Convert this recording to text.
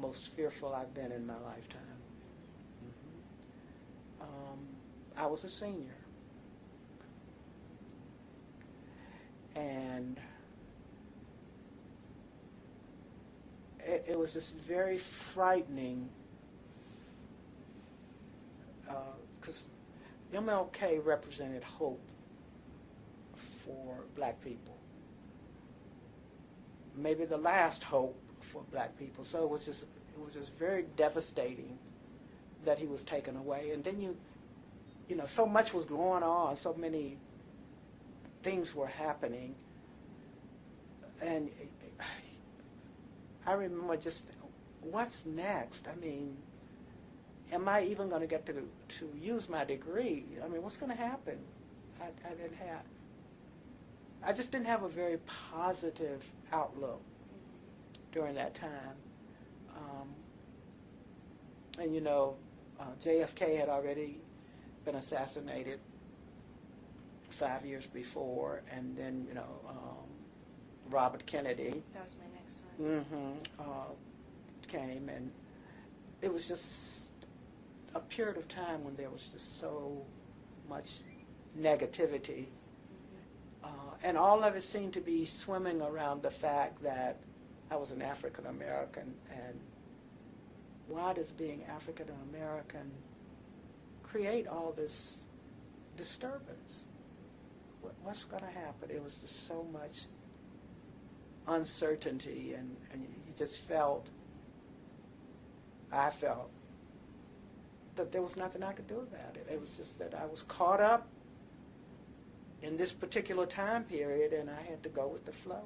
most fearful I've been in my lifetime. Mhm. Um, I was a senior. And it, it was just very frightening because MLK represented hope for black people. Maybe the last hope for black people. So it was just it was just very devastating that he was taken away. And then you you know, so much was going on, so many things were happening. And I remember just what's next? I mean, am I even going to get to to use my degree? I mean, what's going to happen? I, I didn't have. I just didn't have a very positive outlook during that time. Um, and you know, uh, JFK had already been assassinated five years before, and then you know um, Robert Kennedy That was my next one. hmm uh, came, and it was just a period of time when there was just so much negativity, uh, and all of it seemed to be swimming around the fact that I was an African American, and why does being African American create all this disturbance? What, what's going to happen? It was just so much uncertainty, and, and you just felt, I felt, that there was nothing I could do about it. It was just that I was caught up in this particular time period, and I had to go with the flow.